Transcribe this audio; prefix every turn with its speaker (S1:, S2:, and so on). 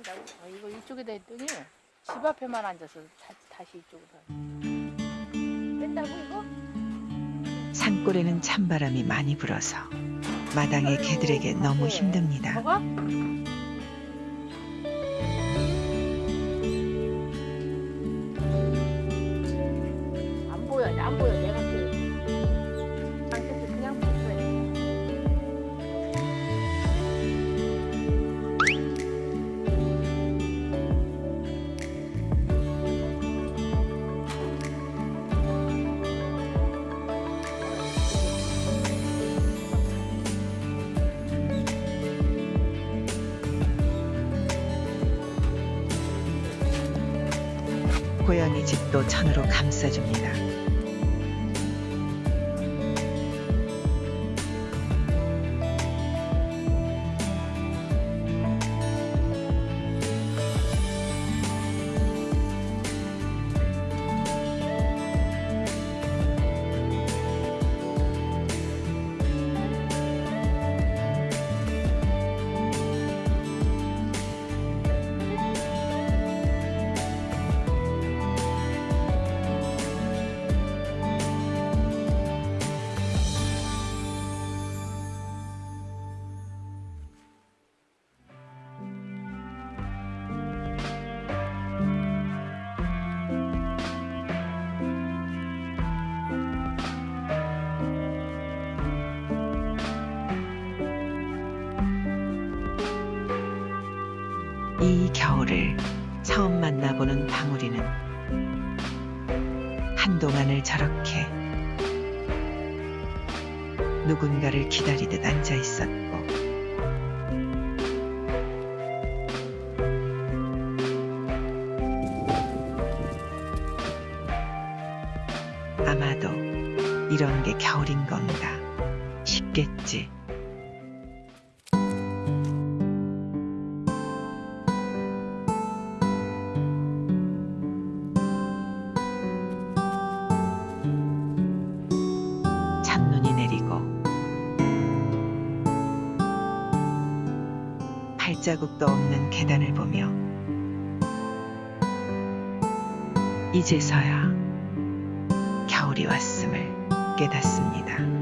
S1: 한다고? 아, 이거 이쪽에다 했더니 집 앞에만 앉아서 다, 다시 이쪽으로 뺀다고 이거?
S2: 산골에는 찬바람이 많이 불어서 마당의 개들에게 너무 힘듭니다.
S1: 저거? 안 보여, 안 보여.
S2: 고양이 집도 천으로 감싸줍니다. 이 겨울을 처음 만나보는 방울이는 한동안을 저렇게 누군가를 기다리듯 앉아 있었고 아마도 이런 게 겨울인 건가 싶겠지. 발자국도 없는 계단을 보며 이제서야 겨울이 왔음을 깨닫습니다.